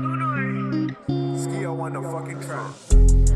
Ski on the fucking track.